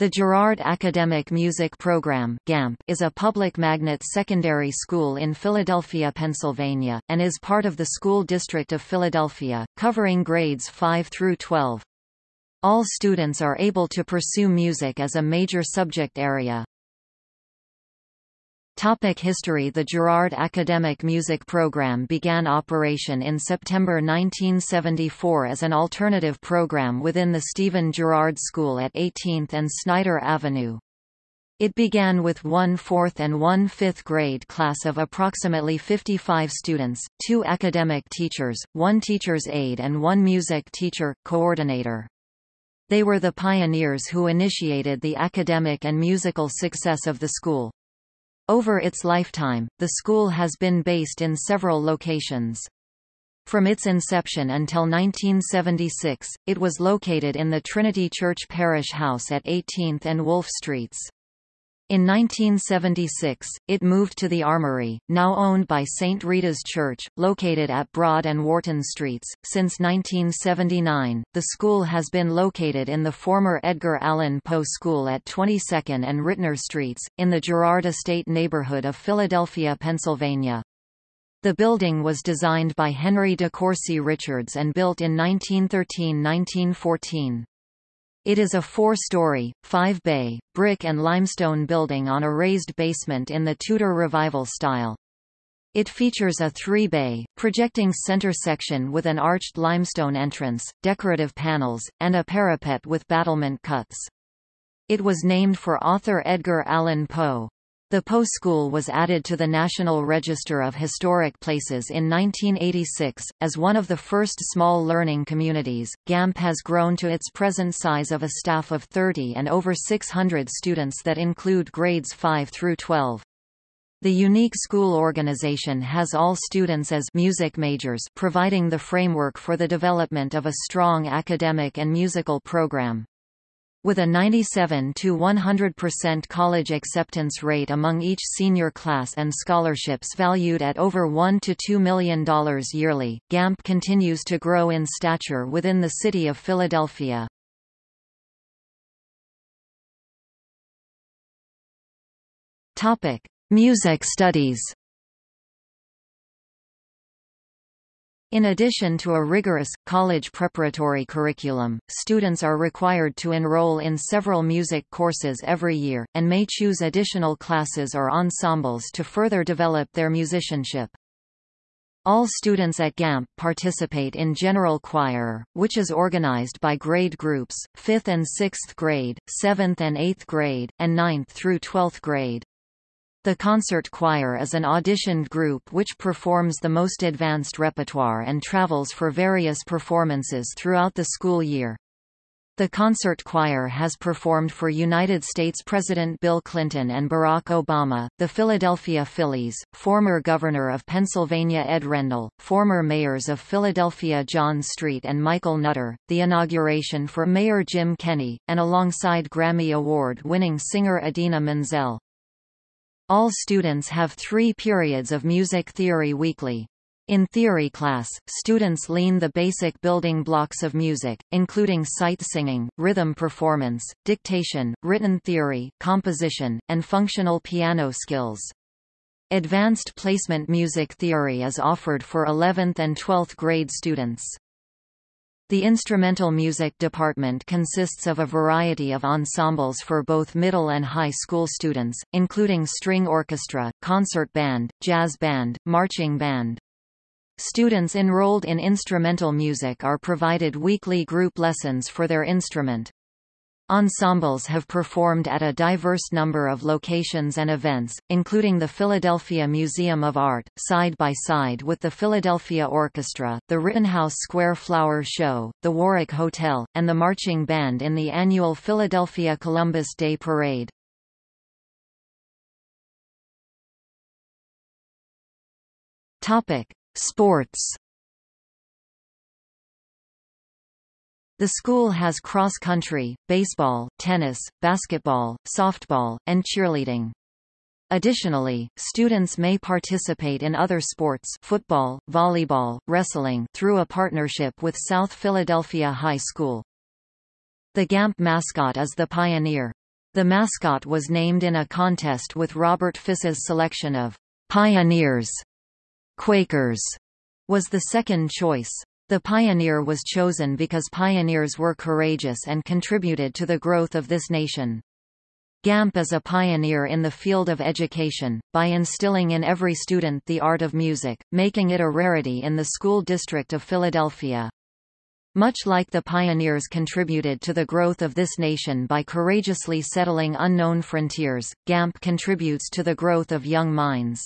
The Girard Academic Music Program (GAMP) is a public magnet secondary school in Philadelphia, Pennsylvania, and is part of the School District of Philadelphia, covering grades 5 through 12. All students are able to pursue music as a major subject area. Topic history The Girard Academic Music Program began operation in September 1974 as an alternative program within the Stephen Girard School at 18th and Snyder Avenue. It began with one fourth and one fifth grade class of approximately 55 students, two academic teachers, one teacher's aide and one music teacher, coordinator. They were the pioneers who initiated the academic and musical success of the school. Over its lifetime, the school has been based in several locations. From its inception until 1976, it was located in the Trinity Church Parish House at 18th and Wolf Streets. In 1976, it moved to the Armory, now owned by St. Rita's Church, located at Broad and Wharton Streets. Since 1979, the school has been located in the former Edgar Allan Poe School at 22nd and Ritner Streets, in the Girard Estate neighborhood of Philadelphia, Pennsylvania. The building was designed by Henry de Courcy Richards and built in 1913–1914. It is a four-story, five-bay, brick and limestone building on a raised basement in the Tudor Revival style. It features a three-bay, projecting center section with an arched limestone entrance, decorative panels, and a parapet with battlement cuts. It was named for author Edgar Allan Poe. The Poe School was added to the National Register of Historic Places in 1986. As one of the first small learning communities, GAMP has grown to its present size of a staff of 30 and over 600 students that include grades 5 through 12. The unique school organization has all students as music majors providing the framework for the development of a strong academic and musical program. With a 97 to 100% college acceptance rate among each senior class and scholarships valued at over $1 to $2 million yearly, GAMP continues to grow in stature within the city of Philadelphia. Music studies. In addition to a rigorous, college preparatory curriculum, students are required to enroll in several music courses every year, and may choose additional classes or ensembles to further develop their musicianship. All students at GAMP participate in general choir, which is organized by grade groups, 5th and 6th grade, 7th and 8th grade, and 9th through 12th grade. The concert choir is an auditioned group which performs the most advanced repertoire and travels for various performances throughout the school year. The concert choir has performed for United States President Bill Clinton and Barack Obama, the Philadelphia Phillies, former Governor of Pennsylvania Ed Rendell, former mayors of Philadelphia John Street and Michael Nutter, the inauguration for Mayor Jim Kenney, and alongside Grammy Award-winning singer Idina Menzel. All students have three periods of music theory weekly. In theory class, students learn the basic building blocks of music, including sight singing, rhythm performance, dictation, written theory, composition, and functional piano skills. Advanced placement music theory is offered for 11th and 12th grade students. The instrumental music department consists of a variety of ensembles for both middle and high school students, including string orchestra, concert band, jazz band, marching band. Students enrolled in instrumental music are provided weekly group lessons for their instrument. Ensembles have performed at a diverse number of locations and events, including the Philadelphia Museum of Art, side by side with the Philadelphia Orchestra, the Rittenhouse Square Flower Show, the Warwick Hotel, and the marching band in the annual Philadelphia Columbus Day Parade. Sports The school has cross-country, baseball, tennis, basketball, softball, and cheerleading. Additionally, students may participate in other sports football, volleyball, wrestling through a partnership with South Philadelphia High School. The GAMP mascot is the Pioneer. The mascot was named in a contest with Robert Fiss's selection of Pioneers. Quakers was the second choice. The pioneer was chosen because pioneers were courageous and contributed to the growth of this nation. Gamp is a pioneer in the field of education, by instilling in every student the art of music, making it a rarity in the school district of Philadelphia. Much like the pioneers contributed to the growth of this nation by courageously settling unknown frontiers, Gamp contributes to the growth of young minds.